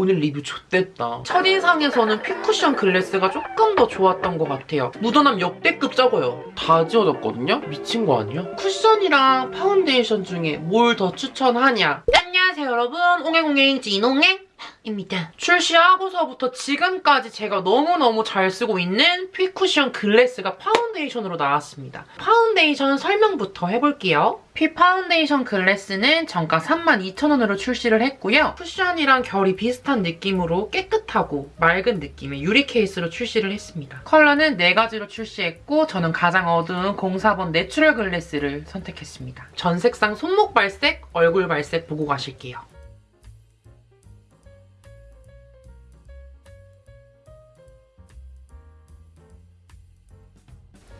오늘 리뷰 좆됐다. 첫인상에서는 fit쿠션 glass가 조금 더 좋았던 것 같아요. 묻어남 역대급 적어요. 다 지워졌거든요? 미친 거 아니야? 쿠션이랑 파운데이션 중에 뭘 더 추천하냐? 안녕하세요 여러분. 옹행옹행 진옹행. 입니다. 출시하고서부터 지금까지 제가 너무너무 잘 쓰고 있는 fit쿠션 glass가 파운데이션으로 나왔습니다. 파운데이션 설명부터 해볼게요. fit 파운데이션 glass는 정가 32,000원으로 출시를 했고요. 쿠션이랑 결이 비슷한 느낌으로 깨끗하고 맑은 느낌의 유리 케이스로 출시를 했습니다. 컬러는 4가지로 출시했고 저는 가장 어두운 04번 natural glass를 선택했습니다. 전 색상 손목 발색, 얼굴 발색 보고 가실게요.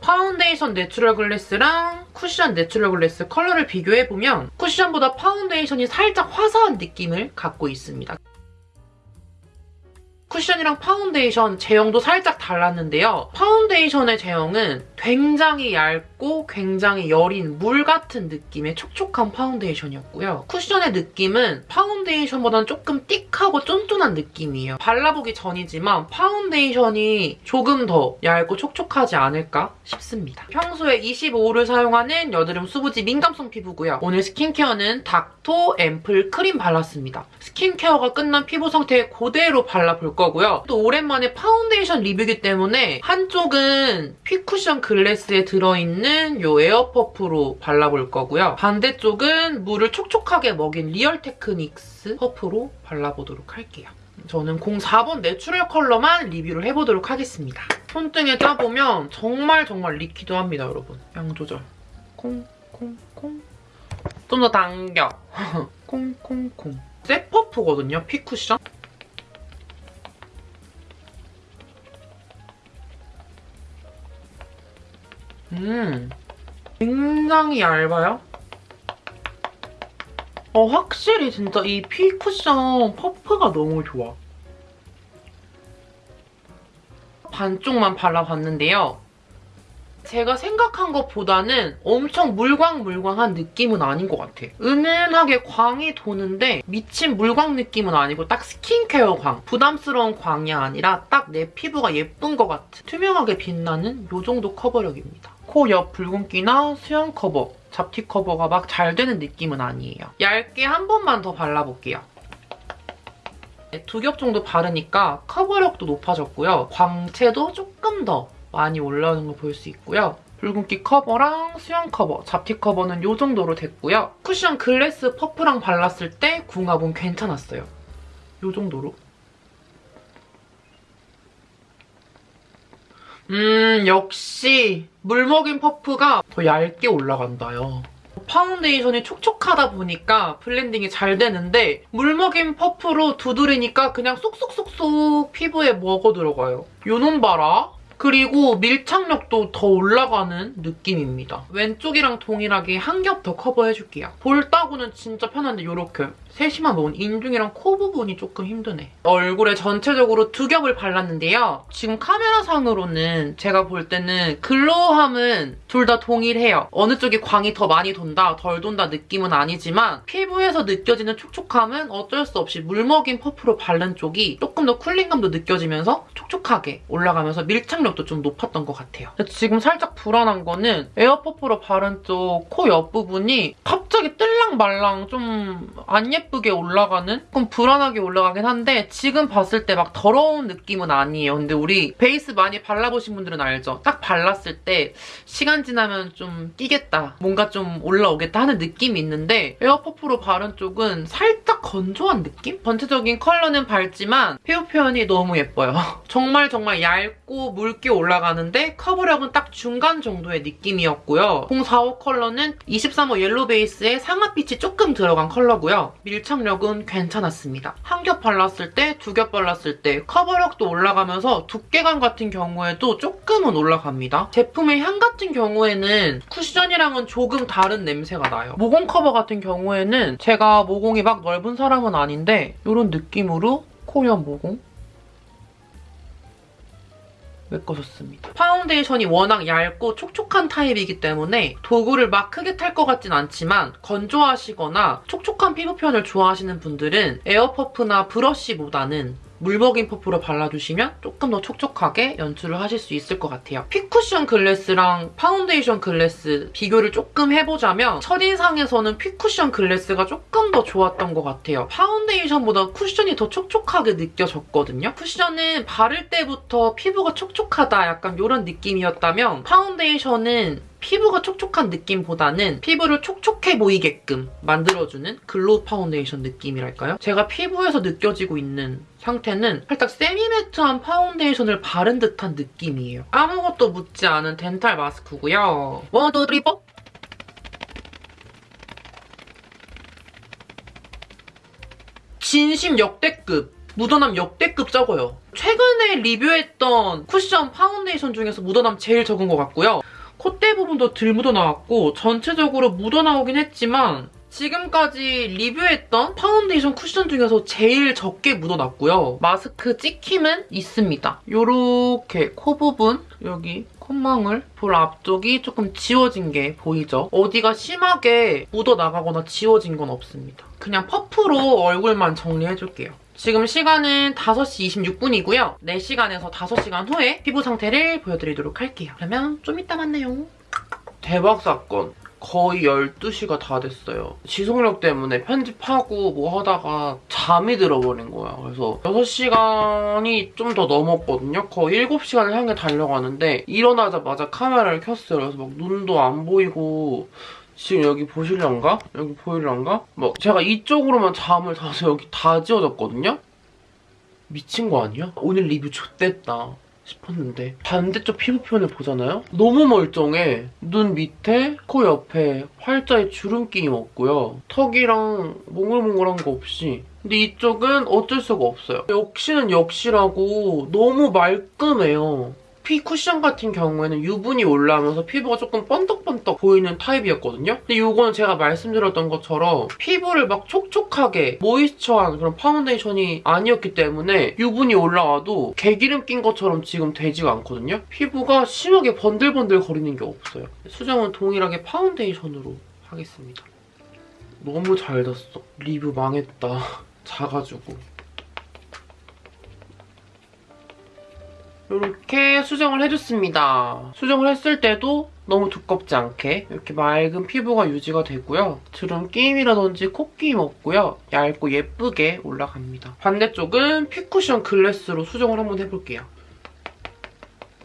파운데이션 내추럴 글래스랑 쿠션 내추럴 글래스 컬러를 비교해보면 쿠션보다 파운데이션이 살짝 화사한 느낌을 갖고 있습니다. 쿠션이랑 파운데이션 제형도 살짝 달랐는데요. 파운데이션의 제형은 굉장히 얇고 굉장히 여린 물 같은 느낌의 촉촉한 파운데이션이었고요. 쿠션의 느낌은 파운데이션보다는 조금 thick하고 쫀쫀한 느낌이에요. 발라보기 전이지만 파운데이션이 조금 더 얇고 촉촉하지 않을까 싶습니다. 평소에 25호를 사용하는 여드름 수부지 민감성 피부고요. 오늘 스킨케어는 닥토 앰플 크림 발랐습니다. 스킨케어가 끝난 피부 상태에 그대로 발라볼 거고요. 또 오랜만에 파운데이션 리뷰이기 때문에 한쪽은 핏쿠션 글래스에 들어있는 이 에어퍼프로 발라볼 거고요. 반대쪽은 물을 촉촉하게 먹인 리얼 테크닉스 퍼프로 발라보도록 할게요. 저는 04번 내추럴 컬러만 리뷰를 해보도록 하겠습니다. 손등에 짜보면 정말 정말 liquid합니다, 여러분. 양 조절. 콩 콩 콩. 좀 더 당겨. 콩 콩콩. 새 퍼프거든요, 핏쿠션. 음, 굉장히 얇아요. 어, 확실히 진짜 이 핏쿠션 퍼프가 너무 좋아. 반쪽만 발라봤는데요. 제가 생각한 것보다는 엄청 물광물광한 느낌은 아닌 것 같아. 은은하게 광이 도는데 미친 물광 느낌은 아니고 딱 스킨케어 광. 부담스러운 광이 아니라 딱 내 피부가 예쁜 것 같은 투명하게 빛나는 이 정도 커버력입니다. 코 옆 붉은기나 수염 커버, 잡티 커버가 막 잘 되는 느낌은 아니에요. 얇게 한 번만 더 발라볼게요. 네, 두겹 정도 바르니까 커버력도 높아졌고요. 광채도 조금 더 많이 올라오는 걸 볼 수 있고요. 붉은기 커버랑 수염 커버, 잡티 커버는 이 정도로 됐고요. 쿠션 글래스 퍼프랑 발랐을 때 궁합은 괜찮았어요. 이 정도로. 음, 역시 물먹인 퍼프가 더 얇게 올라간다요. 파운데이션이 촉촉하다 보니까 블렌딩이 잘 되는데 물먹인 퍼프로 두드리니까 그냥 쏙쏙쏙쏙 피부에 먹어 들어가요. 요놈 봐라. 그리고 밀착력도 더 올라가는 느낌입니다. 왼쪽이랑 동일하게 한 겹 더 커버해줄게요. 볼 따구는 진짜 편한데 이렇게 세심한 부분, 인중이랑 코 부분이 조금 힘드네. 얼굴에 전체적으로 두 겹을 발랐는데요. 지금 카메라상으로는 제가 볼 때는 glow함은 둘 다 동일해요. 어느 쪽이 광이 더 많이 돈다, 덜 돈다 느낌은 아니지만 피부에서 느껴지는 촉촉함은 어쩔 수 없이 물먹인 퍼프로 바른 쪽이 조금 더 cooling감도 느껴지면서 촉촉하게 올라가면서 밀착력도 좀 높았던 것 같아요. 지금 살짝 불안한 거는 에어퍼프로 바른 쪽 코 옆부분이 갑자기 뜰랑 말랑 좀 안 예쁘게 올라가는? 조금 불안하게 올라가긴 한데 지금 봤을 때 막 더러운 느낌은 아니에요. 근데 우리 베이스 많이 발라보신 분들은 알죠? 딱 발랐을 때 시간 지나면 좀 끼겠다. 뭔가 좀 올라오겠다 하는 느낌이 있는데 에어퍼프로 바른 쪽은 살짝 건조한 느낌? 전체적인 컬러는 밝지만 피부 표현이 너무 예뻐요. 정말 정말 얇고 묽게 올라가는데 커버력은 딱 중간 정도의 느낌이었고요. 04호 컬러는 23호 yellow 베이스에 상아빛이 조금 들어간 컬러고요. 밀착력은 괜찮았습니다. 한 겹 발랐을 때, 두 겹 발랐을 때 커버력도 올라가면서 두께감 같은 경우에도 조금은 올라갑니다. 제품의 향 같은 경우에는 쿠션이랑은 조금 다른 냄새가 나요. 모공 커버 같은 경우에는 제가 모공이 막 넓은 사람은 아닌데 이런 느낌으로 코옆 모공 메꿔줬습니다. 파운데이션이 워낙 얇고 촉촉한 타입이기 때문에 도구를 막 크게 탈 것 같진 않지만 건조하시거나 촉촉한 피부 표현을 좋아하시는 분들은 에어퍼프나 브러쉬보다는 물먹인 퍼프로 발라주시면 조금 더 촉촉하게 연출을 하실 수 있을 것 같아요. 핏쿠션 글래스랑 파운데이션 글래스 비교를 조금 해보자면 첫인상에서는 핏쿠션 글래스가 조금 더 좋았던 것 같아요. 파운데이션보다 쿠션이 더 촉촉하게 느껴졌거든요. 쿠션은 바를 때부터 피부가 촉촉하다 약간 이런 느낌이었다면 파운데이션은 피부가 촉촉한 느낌보다는 피부를 촉촉해 보이게끔 만들어주는 glow 파운데이션 느낌이랄까요? 제가 피부에서 느껴지고 있는 상태는 살짝 semi-matte한 파운데이션을 바른 듯한 느낌이에요. 아무것도 묻지 않은 덴탈 마스크고요. one, two, three, four! 진심 역대급. 묻어남 역대급 적어요. 최근에 리뷰했던 쿠션 파운데이션 중에서 묻어남 제일 적은 것 같고요. 콧대 부분도 덜 묻어나왔고 전체적으로 묻어나오긴 했지만 지금까지 리뷰했던 파운데이션 쿠션 중에서 제일 적게 묻어났고요. 마스크 찍힘은 있습니다. 요렇게 코 부분, 여기 콧망울, 볼 앞쪽이 조금 지워진 게 보이죠? 어디가 심하게 묻어나가거나 지워진 건 없습니다. 그냥 퍼프로 얼굴만 정리해줄게요. 지금 시간은 5시 26분이고요. 4시간에서 5시간 후에 피부 상태를 보여드리도록 할게요. 그러면 좀 이따 만나요. 대박 사건. 거의 12시가 다 됐어요. 지속력 때문에 편집하고 뭐 하다가 잠이 들어버린 거야. 그래서 6시간이 좀 더 넘었거든요. 거의 7시간을 향해 달려가는데 일어나자마자 카메라를 켰어요. 그래서 막 눈도 안 보이고 지금 여기 보실란가? 여기 보일란가? 막 제가 이쪽으로만 잠을 자서 여기 다 지워졌거든요? 미친 거 아니야? 오늘 리뷰 좋댔다 싶었는데 반대쪽 피부 표현을 보잖아요? 너무 멀쩡해. 눈 밑에, 코 옆에 팔자에 주름끼임 없고요. 턱이랑 몽글몽글한 거 없이 근데 이쪽은 어쩔 수가 없어요. 역시는 역시라고 너무 말끔해요. 핏 쿠션 같은 경우에는 유분이 올라오면서 피부가 조금 번떡번떡 보이는 타입이었거든요. 근데 이거는 제가 말씀드렸던 것처럼 피부를 막 촉촉하게 moisture한 그런 파운데이션이 아니었기 때문에 유분이 올라와도 개기름 낀 것처럼 지금 되지가 않거든요. 피부가 심하게 번들번들 거리는 게 없어요. 수정은 동일하게 파운데이션으로 하겠습니다. 너무 잘 졌어. 리뷰 망했다. 작아지고. 이렇게 수정을 해줬습니다. 수정을 했을 때도 너무 두껍지 않게 이렇게 맑은 피부가 유지가 되고요. 주름 끼임이라든지 콧끼임 없고요. 얇고 예쁘게 올라갑니다. 반대쪽은 피쿠션 글래스로 수정을 한번 해볼게요.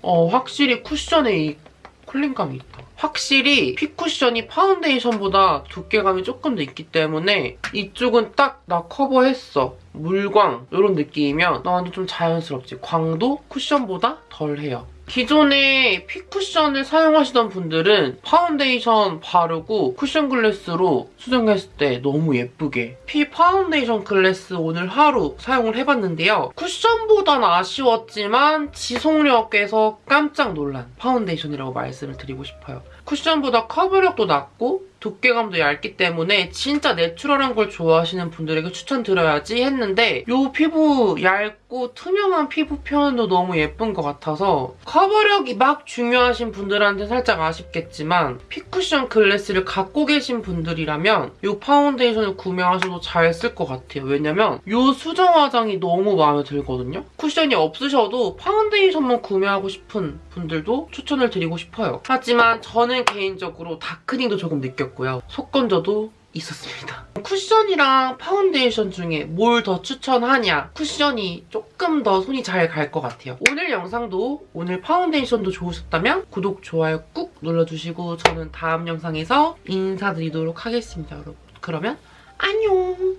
어, 확실히 쿠션에 이 cooling감이 있다. 확실히 핏쿠션이 파운데이션보다 두께감이 조금 더 있기 때문에 이쪽은 딱 나 커버했어. 물광 이런 느낌이면 나 완전 좀 자연스럽지. 광도 쿠션보다 덜해요. 기존에 핏쿠션을 사용하시던 분들은 파운데이션 바르고 쿠션 글래스로 수정했을 때 너무 예쁘게 핏 파운데이션 글래스 오늘 하루 사용을 해봤는데요. 쿠션보단 아쉬웠지만 지속력에서 깜짝 놀란 파운데이션이라고 말씀을 드리고 싶어요. 쿠션보다 커버력도 낮고 두께감도 얇기 때문에 진짜 natural한 걸 좋아하시는 분들에게 추천드려야지 했는데 이 피부 얇고 투명한 피부 표현도 너무 예쁜 것 같아서 커버력이 막 중요하신 분들한테 살짝 아쉽겠지만 핏쿠션 글래스를 갖고 계신 분들이라면 이 파운데이션을 구매하셔도 잘 쓸 것 같아요. 왜냐면 이 수정 화장이 너무 마음에 들거든요. 쿠션이 없으셔도 파운데이션만 구매하고 싶은 분들도 추천을 드리고 싶어요. 하지만 저는 개인적으로 darkening도 조금 느꼈고 있었고요. 속건조도 있었습니다. 쿠션이랑 파운데이션 중에 뭘 더 추천하냐? 쿠션이 조금 더 손이 잘 갈 것 같아요. 오늘 영상도 오늘 파운데이션도 좋으셨다면 구독, 좋아요 꾹 눌러주시고 저는 다음 영상에서 인사드리도록 하겠습니다, 여러분. 그러면 안녕!